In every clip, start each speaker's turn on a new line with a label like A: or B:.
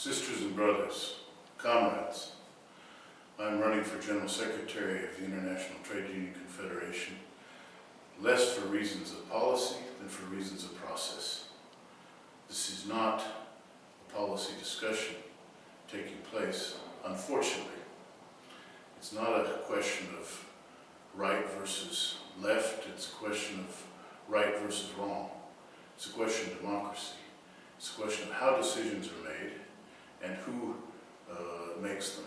A: sisters and brothers, comrades, I'm running for General Secretary of the International Trade Union Confederation, less for reasons of policy than for reasons of process. This is not a policy discussion taking place, unfortunately. It's not a question of right versus left, it's a question of right versus wrong. It's a question of democracy. It's a question of how decisions are made makes them.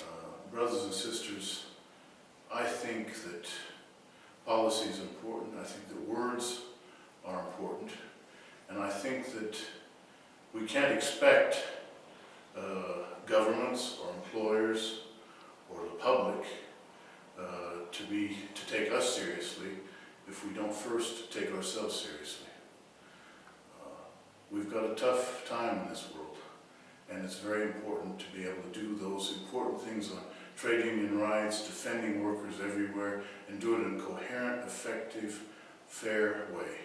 A: Uh, brothers and sisters, I think that policy is important. I think that words are important. And I think that we can't expect uh, governments or employers or the public uh, to be to take us seriously if we don't first take ourselves seriously. Uh, we've got a tough time in this world, and it's very important to be able to do those important things on trade union rights, defending workers everywhere, and do it in a coherent, effective, fair way,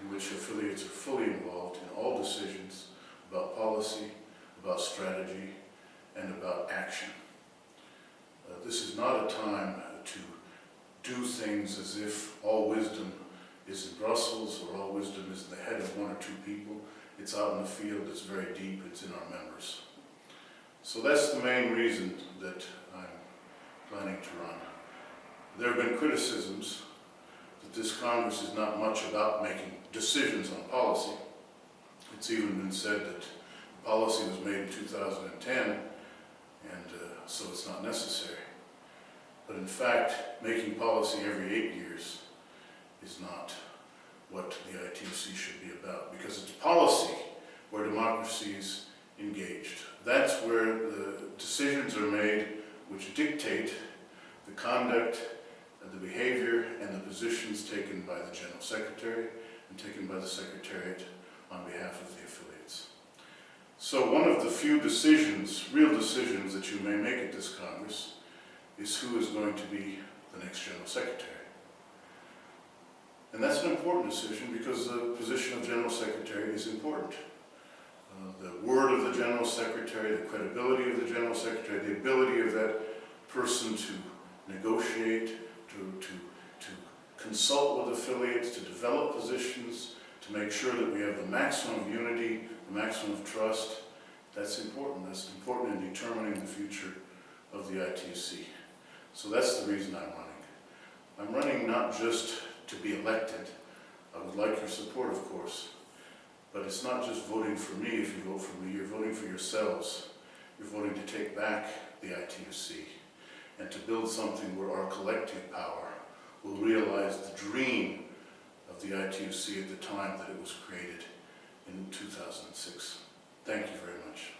A: in which affiliates are fully involved in all decisions about policy, about strategy, and about action. Uh, this is not a time to do things as if all wisdom is in Brussels or all wisdom is in the head of one or two people. It's out in the field, it's very deep, it's in our members. So that's the main reason that I'm planning to run. There have been criticisms that this Congress is not much about making decisions on policy. It's even been said that policy was made in 2010 and uh, so it's not necessary. But in fact, making policy every eight years is not what the ITUC should be about because it's policy where democracy is engaged. That's where the decisions are made which dictate the conduct the behavior and the positions taken by the General Secretary and taken by the Secretariat on behalf of the affiliates. So one of the few decisions, real decisions that you may make at this Congress is who is going to be the next General Secretary. And that's an important decision because the position of General Secretary is important. Uh, the word of the General Secretary, the credibility of the General Secretary, the ability of that person to negotiate, to, to, to consult with affiliates, to develop positions, to make sure that we have the maximum of unity, the maximum of trust. That's important. That's important in determining the future of the ITUC. So that's the reason I'm running. I'm running not just to be elected. I would like your support, of course. But it's not just voting for me if you vote for me, you're voting for yourselves. You're voting to take back the ITUC and to build something where our collective power will realize the dream of the ITUC at the time that it was created in 2006. Thank you very much.